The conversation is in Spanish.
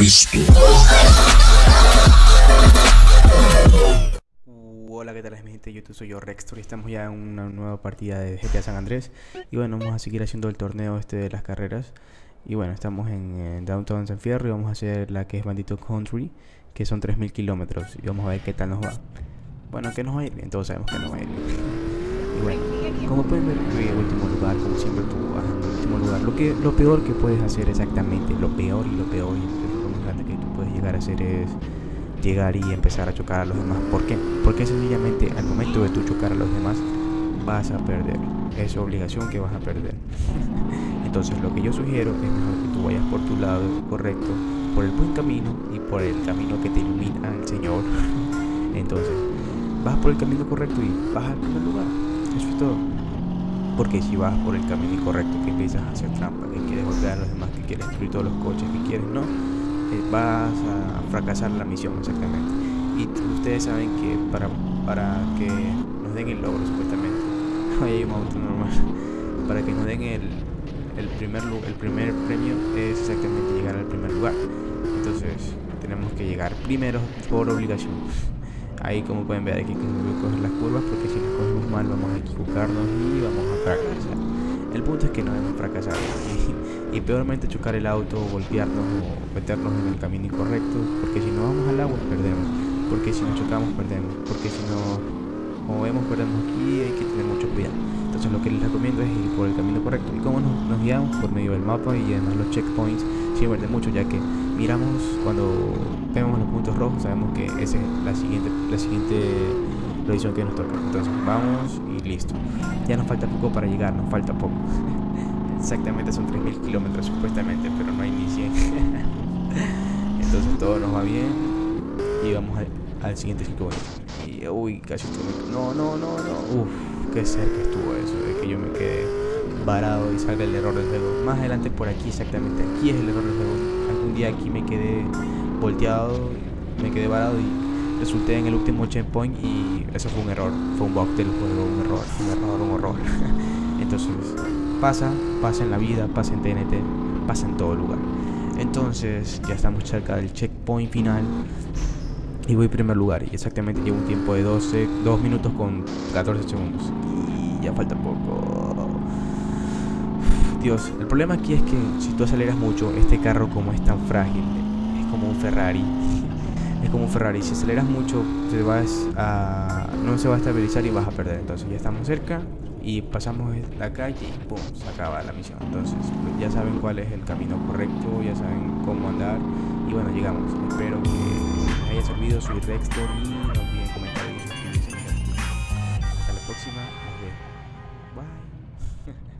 Cristo. Hola, ¿qué tal mi gente? YouTube soy yo, Rextor, y estamos ya en una nueva partida de GTA San Andrés. Y bueno, vamos a seguir haciendo el torneo este de las carreras. Y bueno, estamos en, Downtown San Fierro y vamos a hacer la que es Bandito Country, que son 3000 kilómetros. Y vamos a ver qué tal nos va. Bueno, que nos va a ir bien, todos sabemos que nos va a ir bien. Y bueno, como pueden ver, yo último lugar, como siempre tú vas en último lugar. Lo, que, lo peor que puedes hacer exactamente, lo peor y lo peor y lo más grande que tú puedes llegar a hacer es llegar y empezar a chocar a los demás. ¿Por qué? Porque sencillamente al momento de tú chocar a los demás vas a perder. Es obligación que vas a perder. Entonces lo que yo sugiero es mejor que tú vayas por tu lado correcto, por el buen camino y por el camino que te ilumina el Señor. Entonces vas por el camino correcto y vas al primer lugar. Eso es todo. Porque si vas por el camino incorrecto, que empiezas a hacer trampa, que quieres golpear a los demás, que quieres destruir todos los coches que quieres, no, vas a fracasar la misión exactamente. Y ustedes saben que para, para que nos den el logro supuestamente, hay un auto normal, para que nos den el, el, primer, el primer premio es exactamente llegar al primer lugar. Entonces tenemos que llegar primero por obligación. Ahí como pueden ver aquí que coger las curvas porque si las cogemos mal vamos a equivocarnos y vamos a fracasar. El punto es que no debemos fracasar y, peormente chocar el auto, golpearnos o meternos en el camino incorrecto porque si no vamos al agua perdemos, porque si nos chocamos perdemos, porque si no como vemos perdemos aquí hay que tener mucho cuidado. Entonces lo que les recomiendo es ir por el camino correcto. ¿Y cómo nos, nos guiamos? Por medio del mapa y además los checkpoints sirven de mucho ya que miramos cuando vemos los puntos rojos sabemos que esa es la siguiente la siguiente posición que nos toca entonces vamos y listo. Ya nos falta poco para llegar nos falta poco. Exactamente son 3000 kilómetros supuestamente pero no hay ni 100 entonces todo nos va bien y vamos al, siguiente circuito y uy casi estuve no no no no. Uff qué cerca estuvo eso de que yo me quedé varado y salga el error del juego. Más adelante por aquí exactamente aquí es el error del juego. Algún día aquí me quedé volteado, me quedé varado y resulté en el último checkpoint y eso fue un error, fue un bug del juego, un error, un error, un horror. Entonces, pasa, pasa en la vida, pasa en TNT, pasa en todo lugar. Entonces, ya estamos cerca del checkpoint final y voy primer lugar y exactamente llevo un tiempo de 12, 2 minutos con 14 segundos y ya falta poco. Dios, el problema aquí es que si tú aceleras mucho, este carro como es tan frágil, es como un Ferrari. Es como un Ferrari, si aceleras mucho, te vas a, no se va a estabilizar y vas a perder. Entonces ya estamos cerca y pasamos la calle y ¡pum! se acaba la misión. Entonces pues, ya saben cuál es el camino correcto, ya saben cómo andar y bueno, llegamos. Espero que les haya servido, soy Rextor y no olviden comentar y suscribirse. Hasta la próxima. Bye.